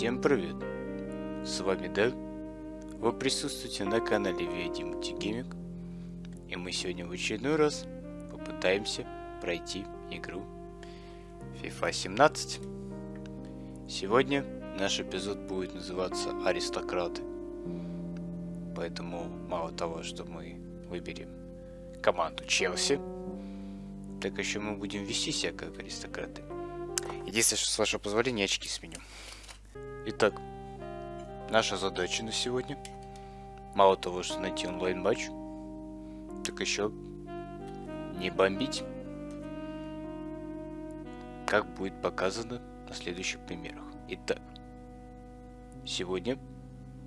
Всем привет! С вами Дэл. Вы присутствуете на канале VID Multigaming. И мы сегодня в очередной раз попытаемся пройти игру FIFA 17. Сегодня наш эпизод будет называться Аристократы. Поэтому мало того, что мы выберем команду Челси, так еще мы будем вести себя как аристократы. Единственное, что с вашего позволения очки сменю. Итак, наша задача на сегодня. Мало того, что найти онлайн-матч, так еще не бомбить. Как будет показано на следующих примерах. Итак, сегодня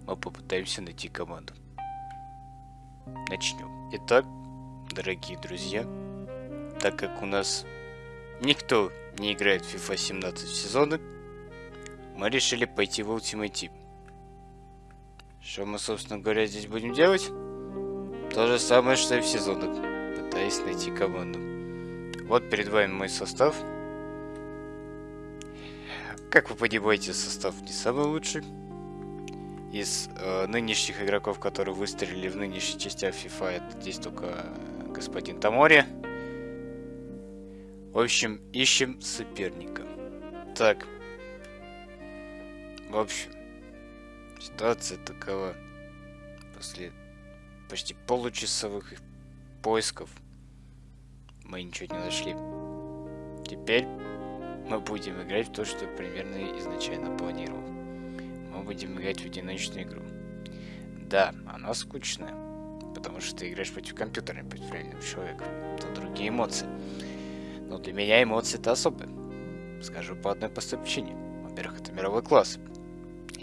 мы попытаемся найти команду. Начнем. Итак, дорогие друзья, так как у нас никто не играет в FIFA 17 сезоны, мы решили пойти в Ultimate. Что мы, собственно говоря, здесь будем делать? То же самое, что и в сезонах, пытаясь найти команду. Вот перед вами мой состав. Как вы понимаете, состав не самый лучший. Из э, нынешних игроков, которые выстрелили в нынешней части FIFA, это здесь только господин Тамори. В общем, ищем соперника. Так. В общем, ситуация такова. После почти получасовых поисков мы ничего не нашли. Теперь мы будем играть в то, что примерно изначально планировал. Мы будем играть в одиночную игру. Да, она скучная, потому что ты играешь против компьютера, против реального человека. Тут другие эмоции. Но для меня эмоции-то особые. Скажу по одной простой причине. Во-первых, это мировой класс.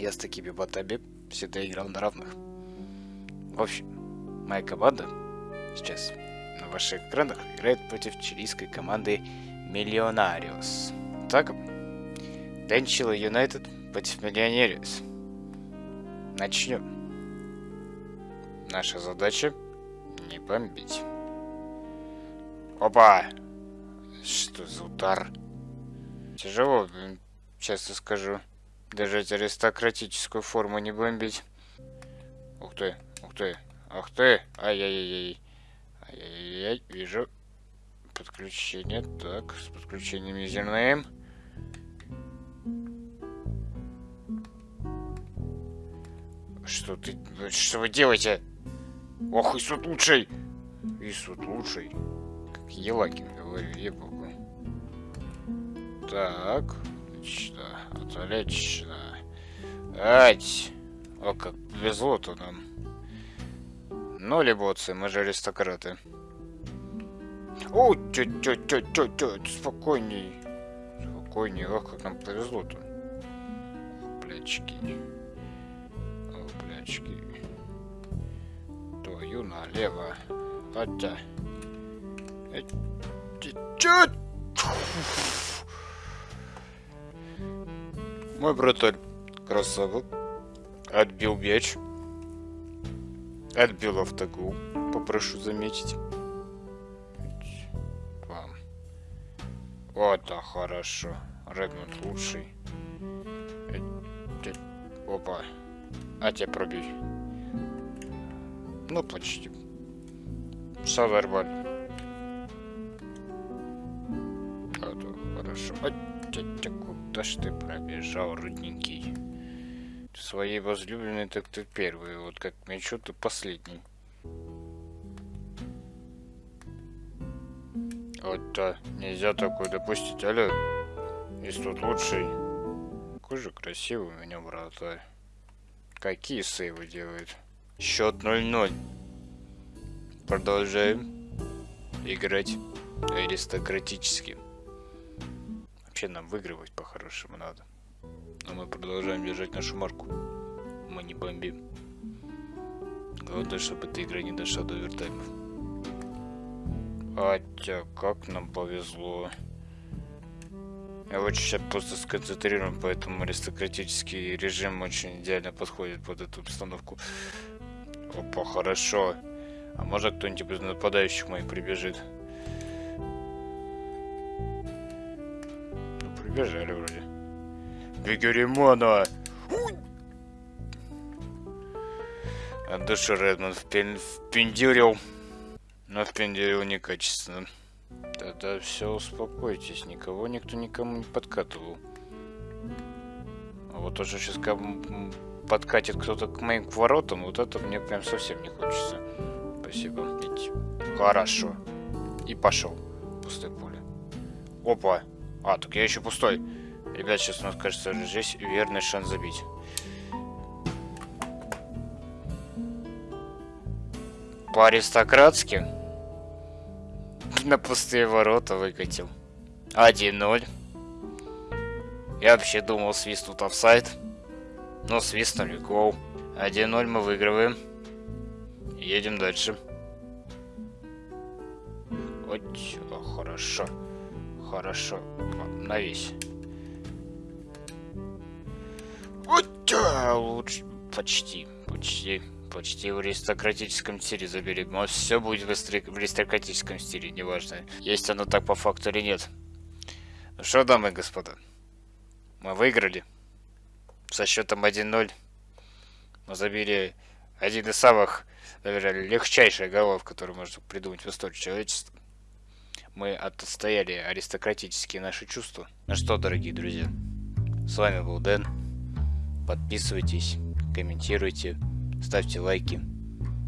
Я с такими ботами всегда играл на равных. В общем, моя команда сейчас на ваших экранах играет против чилийской команды Миллионариус. Так, Денчила Юнайтед против Миллионериус. Начнем. Наша задача не бомбить. Опа! Что за удар? Тяжело, честно скажу. Держать аристократическую форму не бомбить. Ух ты, ух ты, ух ты. Ай-яй-яй-яй. Ай-яй-яй, вижу. Подключение. Так, с подключением юзернейм. Что ты... Что вы делаете? Ох, Исут лучший! Исут лучший. Как Елагин говорю, ебу. Так, отлично, отлично. Ать! О, как повезло-то нам. Ну, либоцы, мы же аристократы. О, тё тё тё тё спокойней. Спокойней, ох, как нам повезло-то. Плячки. О, плячки. Твою налево. Хотя. Чё? Мой братан красава отбил мяч. Отбил автогол. Попрошу заметить. Вам. Вот, да, хорошо. Редмонд лучший. Опа. А тебя пробей. Ну, почти. Нормально. А, хорошо. А, Куда ж ты пробежал, родненький? Своей возлюбленной так ты первый, вот как мячу ты последний. Вот то нельзя такое допустить, алло. Есть тут лучший. Какой же красивый у меня вратарь. Какие сейвы делает? Счет 0-0. Продолжаем играть аристократически. Вообще нам выигрывать по-хорошему надо. Но мы продолжаем держать нашу марку. Мы не бомбим. Главное, чтобы эта игра не дошла до овертаймов. Хотя, как нам повезло. Я очень сейчас просто сконцентрирован, поэтому аристократический режим очень идеально подходит под эту обстановку. Опа, хорошо. А может кто-нибудь из нападающих моих прибежит? Бежали вроде. Бегеримона! От души Редмонд впен... впендюрил. Но впендюрил некачественно. Тогда все, успокойтесь. Никого никто никому не подкатывал. А вот уже сейчас подкатит кто-то к моим воротам, вот это мне прям совсем не хочется. Спасибо. Хорошо. И пошел. Пустое поле. Опа. А, так я еще пустой. Ребят, сейчас у нас, кажется, здесь верный шанс забить. По-аристократски. На пустые ворота выкатил. 1-0. Я вообще думал, свистнут офсайд. Но свистнули гол. 1-0 мы выигрываем. Едем дальше. Вот, хорошо. Хорошо. На весь. Вот, лучше. Почти. Почти. Почти в аристократическом стиле заберем. Но все будет в аристократическом стиле, неважно. Есть оно так по факту или нет. Ну что, дамы и господа. Мы выиграли. Со счетом 1-0. Мы забили один из самых, наверное, легчайших голов, которые можно придумать в истории человечества. Мы отстояли аристократические наши чувства. Ну что, дорогие друзья, с вами был Дэн. Подписывайтесь, комментируйте, ставьте лайки.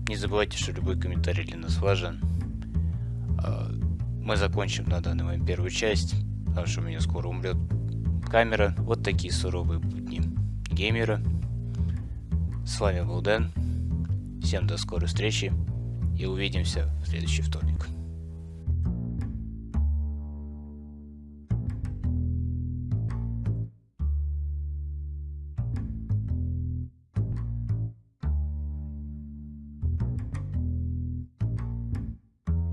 Не забывайте, что любой комментарий для нас важен. А, мы закончим на данный момент первую часть, потому что у меня скоро умрет камера. Вот такие суровые будни геймера. С вами был Дэн. Всем до скорой встречи и увидимся в следующий вторник.